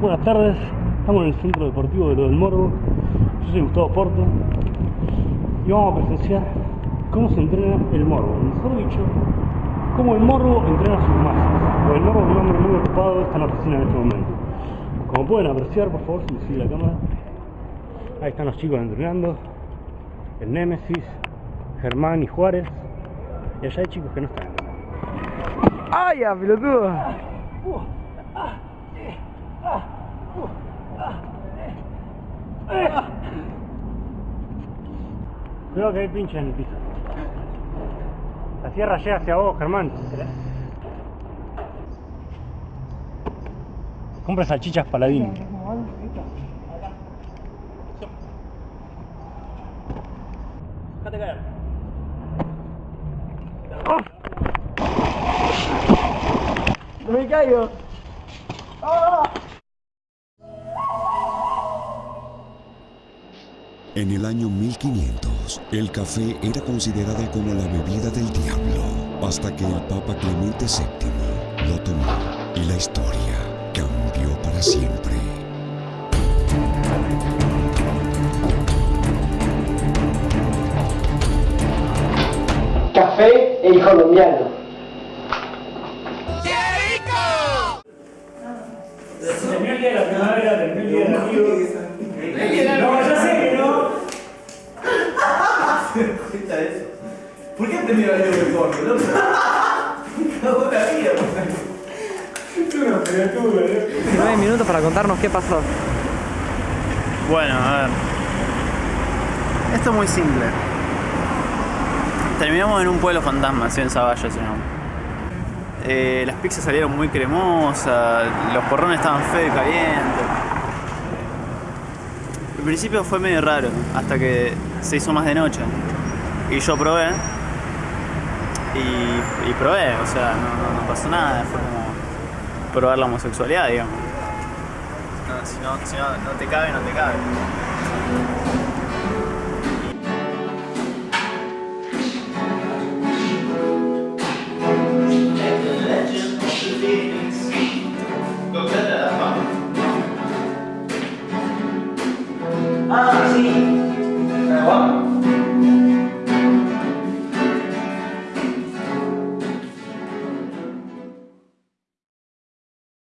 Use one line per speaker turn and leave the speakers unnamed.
Buenas tardes, estamos en el Centro Deportivo de Lo del Morbo. Yo soy Gustavo Porto y vamos a presenciar cómo se entrena el morbo. Mejor dicho, cómo el morbo entrena sus masas. Porque el morbo es un hombre muy ocupado, está en la oficina en este momento. Como pueden apreciar, por favor, si me sigue la cámara, ahí están los chicos entrenando, el Némesis, Germán y Juárez, y allá hay chicos que no están entrenando.
¡Ay, ya, pelotudo!
Cuidado que hay pinches en el piso. La sierra llega hacia vos, Germán. Compra salchichas paladín. Déjate caer.
¡No me caigo!
En el año 1500, el café era considerado como la bebida del diablo, hasta que el Papa Clemente VII lo tomó y la historia cambió para siempre.
Café el colombiano.
De la primavera,
cuenta de eso? ¿Por qué tenido el de corto? No cagó la vida.
Una criatura, ¿eh?
9 minutos para contarnos qué pasó.
Bueno, a ver. Esto es muy simple. Terminamos en un pueblo fantasma, así en Zavalla se llama. Eh, las pizzas salieron muy cremosas, los porrones estaban feos y calientes. Al principio fue medio raro, hasta que se hizo más de noche. Y yo probé. Y, probé, o sea, no, pasó nada, fue como probar la homosexualidad, digamos. No, si, no, si no te cabe, no te cabe.
啊